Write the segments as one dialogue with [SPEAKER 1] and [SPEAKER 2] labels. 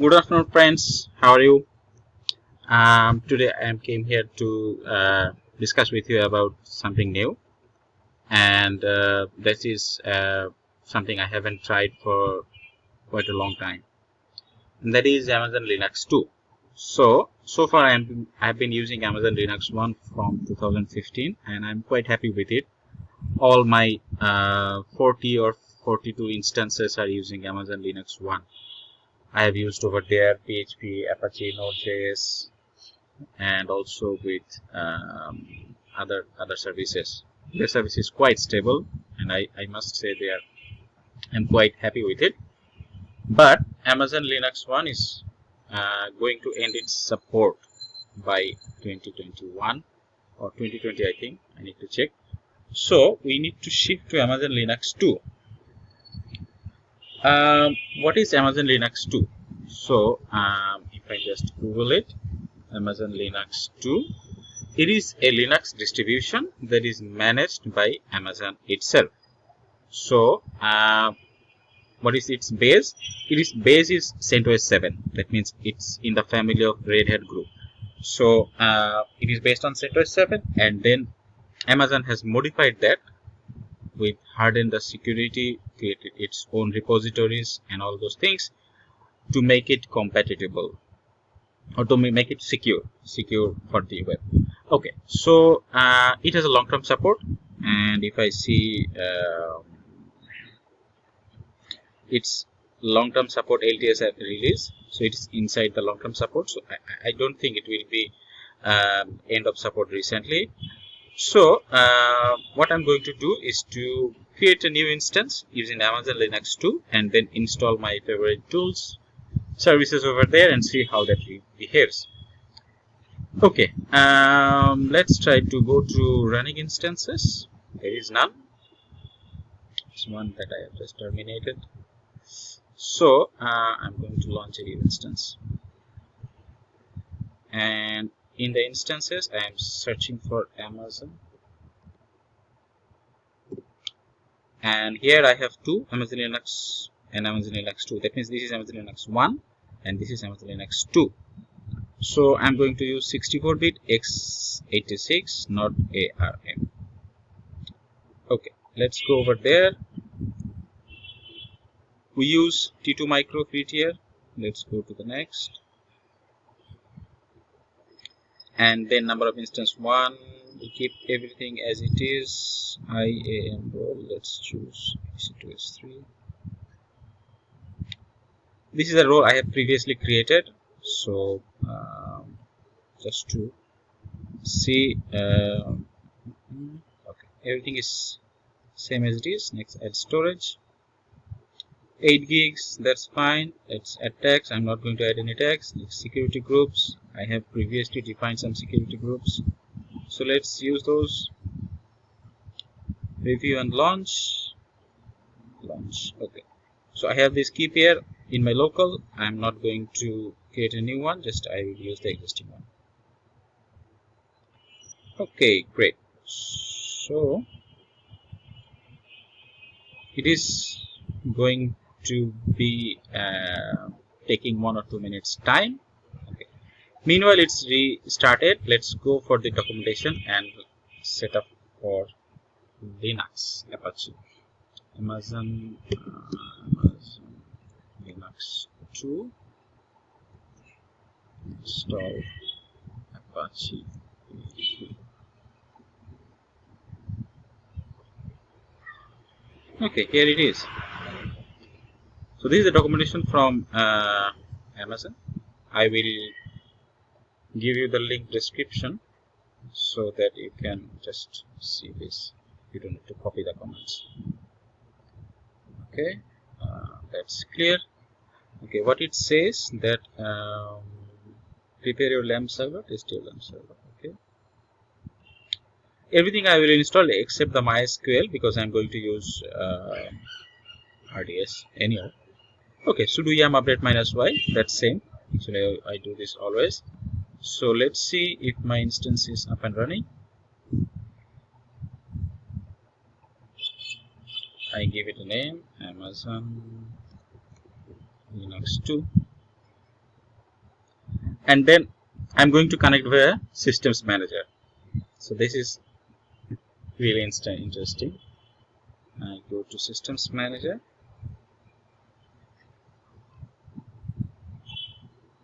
[SPEAKER 1] good afternoon friends. How are you? Um, today I came here to uh, discuss with you about something new. And uh, this is uh, something I haven't tried for quite a long time. And that is Amazon Linux 2 so so far I am I've been using Amazon Linux 1 from 2015 and I'm quite happy with it. All my uh, 40 or 42 instances are using Amazon Linux 1 I have used over there PHP, Apache, Node.js, and also with um, other other services. The service is quite stable, and I, I must say they are I'm quite happy with it. But Amazon Linux 1 is uh, going to end its support by 2021 or 2020 I think I need to check so we need to shift to Amazon Linux 2 um, what is Amazon Linux 2 so um, if I just google it Amazon Linux 2 it is a Linux distribution that is managed by Amazon itself. So uh, what is its base? It is base is CentOS 7 that means it's in the family of Red Hat group. So uh, it is based on CentOS 7 and then Amazon has modified that with hardened the security, created its own repositories and all those things to make it compatible or to make it secure, secure for the web. Okay, so uh, it has a long-term support and if I see uh, its long-term support LTS release, so it's inside the long-term support. So I, I, don't think it will be um, end of support recently so uh, what I'm going to do is to create a new instance using Amazon Linux 2 and then install my favorite tools services over there and see how that behaves. Okay um, let's try to go to running instances. There is none. It's one that I have just terminated. So uh, I'm going to launch a new instance. And in the instances I am searching for Amazon. And here I have two Amazon Linux and Amazon Linux 2 that means this is Amazon Linux 1 and this is Amazon Linux 2 so I'm going to use 64-bit x86 not ARM okay let's go over there. We use T2 micro tier let's go to the next and then number of instance one we keep everything as it is. Iam role let's choose ec2s3 this is a role i have previously created. So um, just to see uh, okay everything is same as it is. Next add storage 8 gigs that's fine. Let's add i'm not going to add any tags next security groups. I have previously defined some security groups. So let's use those. Review and launch. Launch okay. So i have this key pair in my local. I'm not going to create a new one just i will use the existing one. Okay great. So it is going to be uh, taking one or two minutes time. Okay. Meanwhile it's restarted. Let's go for the documentation and setup for linux apache. Amazon, uh, amazon linux 2 install apache. Okay here it is so this is the documentation from uh, Amazon. I will give you the link description so that you can just see this. You don't need to copy the comments. Okay uh, that's clear. Okay what it says that um, prepare your LAMP server test your LAMP server okay? Everything I will install except the MySQL because I'm going to use uh, RDS anyhow okay sudo yum update minus y? That's same. Actually I, I do this always. So let's see if my instance is up and running. I give it a name Amazon Linux 2 and then I'm going to connect via systems manager. So this is really interesting. I go to systems manager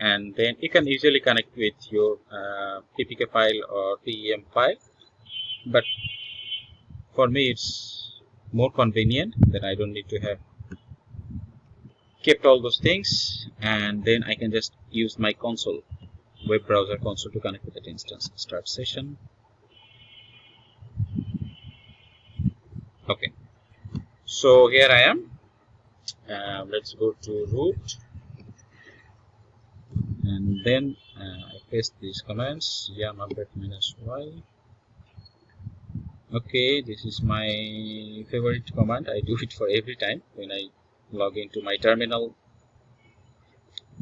[SPEAKER 1] and then you can easily connect with your uh, PPK file or PEM file. But for me it's more convenient that I don't need to have kept all those things. And then I can just use my console web browser console to connect with that instance. Start session. Okay. So here I am. Uh, let's go to root and then uh, I paste these commands yum update minus y. Okay this is my favorite command. I do it for every time when I log into my terminal.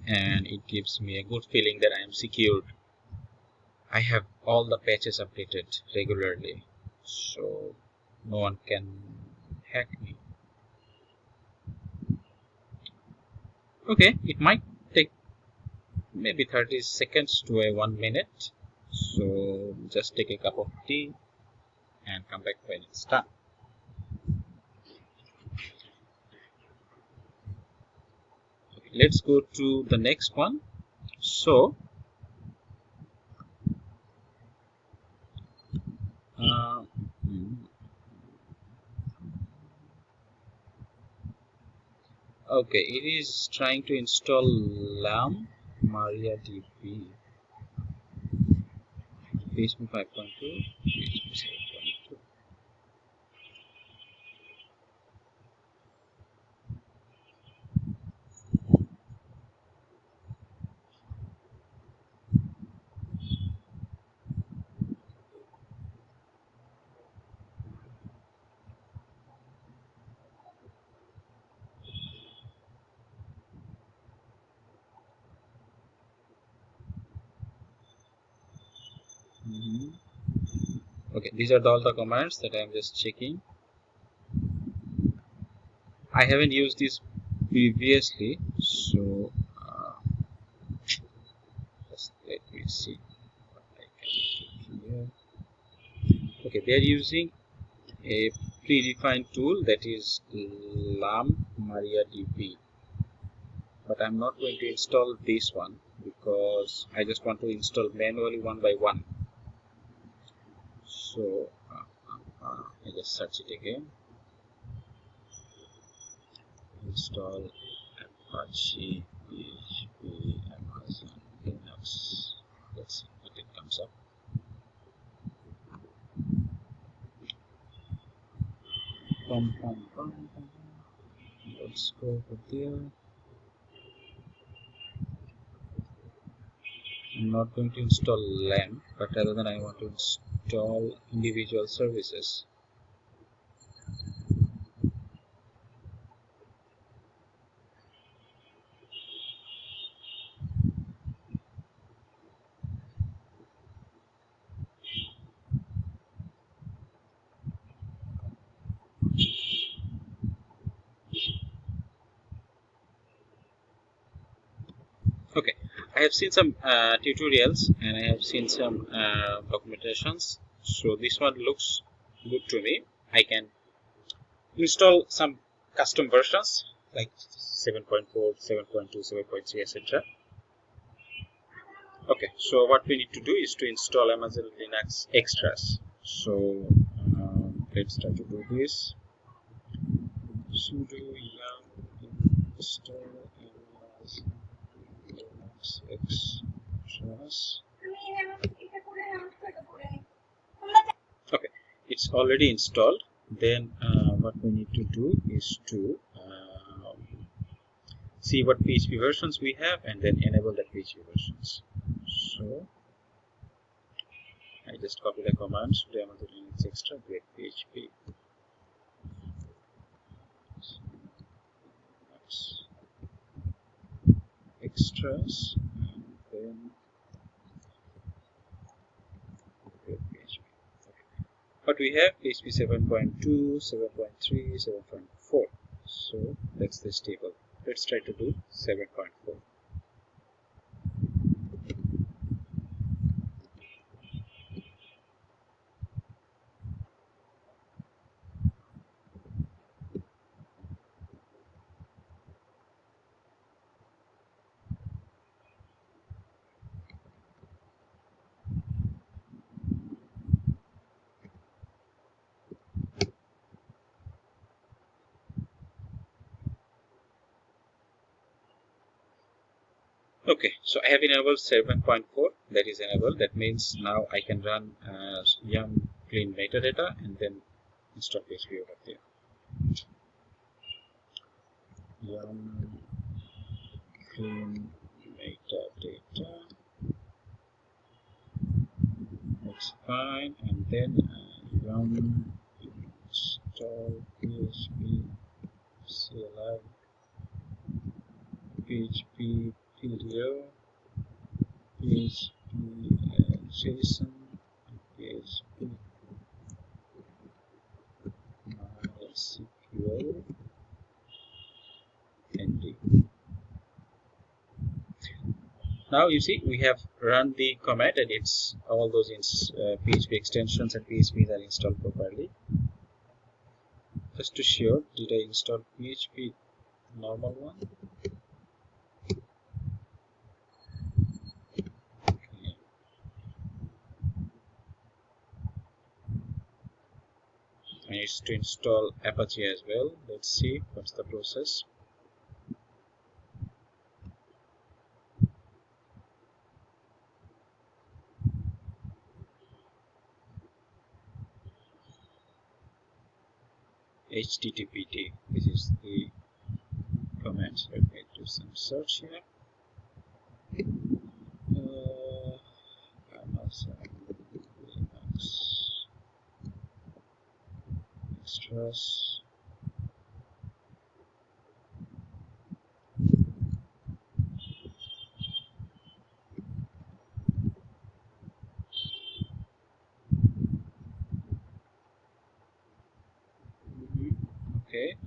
[SPEAKER 1] And it gives me a good feeling that I am secured. I have all the patches updated regularly. So no one can hack me. Okay it might maybe 30 seconds to a one minute. So just take a cup of tea and come back when it's done. Let's go to the next one. So uh, okay it is trying to install lam mariadb php 5.2 okay these are all the commands that I'm just checking. I haven't used this previously so uh, just let me see what I can do here. Okay they are using a predefined tool that is lam mariadb but I'm not going to install this one because I just want to install manually one by one so uh, uh, uh, I just search it again. Install Apache PHP Amazon Linux. Let's see what it comes up. Pum, pum, pum. let's go over there. I'm not going to install LAMP but rather than I want to install individual services okay I have seen some uh, tutorials and I have seen some uh, documentations. So this one looks good to me. I can install some custom versions like 7.4 7.2 7.3 etc okay so what we need to do is to install Amazon Linux extras. So uh, let's try to do this. Sudo yum install okay it's already installed. Then uh, what we need to do is to um, see what PHP versions we have and then enable the PHP versions. So I just copy the commands to Amazon Linux extra get PHP extras then. But we have PHP 7.2, 7.3, 7.4. So that's this table. Let's try to do 7.4. okay so i have enabled 7.4 that is enabled. That means now i can run uh, yum clean metadata and then install php over there. Yum clean metadata that's fine. And then uh, yum install php cli php PDO, PHP uh, JSON, PHP MySQL, ND. Now you see we have run the command and it's all those in, uh, PHP extensions and PHPs are installed properly. Just to show did I install PHP normal one? Needs to install Apache as well. Let's see what's the process. HTTPD. This is the command. Let me do some search here. Uh, Amazon okay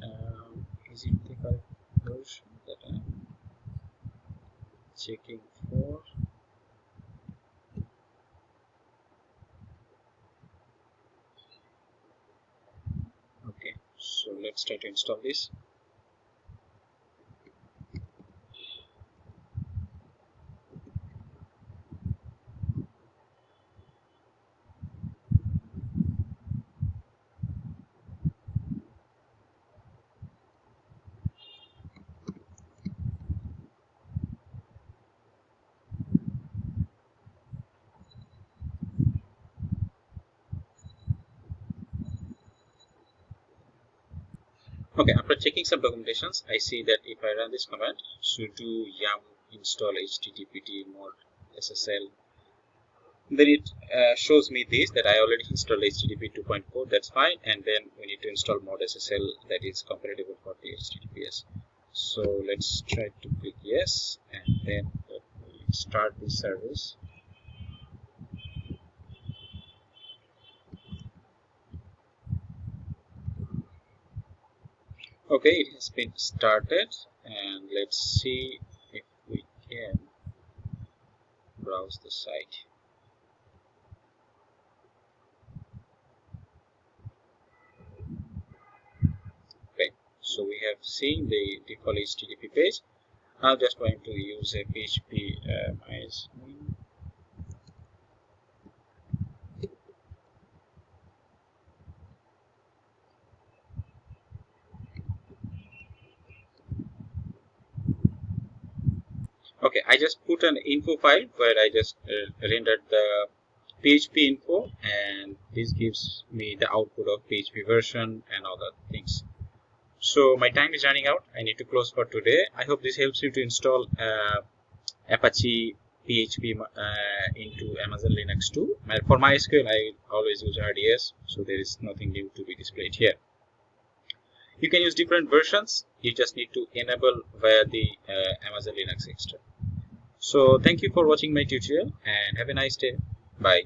[SPEAKER 1] um, is it the correct version that I'm checking for so let's try to install this okay after checking some documentations i see that if i run this command sudo yum install httpd mod ssl then it uh, shows me this that i already installed http 2.4 that's fine and then we need to install mod ssl that is compatible for the https so let's try to click yes and then start the service okay it has been started and let's see if we can browse the site. Okay so we have seen the default http page. I'm just going to use a php uh, okay i just put an info file where i just uh, rendered the php info and this gives me the output of php version and other things. So my time is running out. I need to close for today. I hope this helps you to install uh, apache php uh, into amazon linux 2 for mysql i always use rds so there is nothing new to be displayed here. You can use different versions. You just need to enable via the uh, amazon linux extra so thank you for watching my tutorial and have a nice day. Bye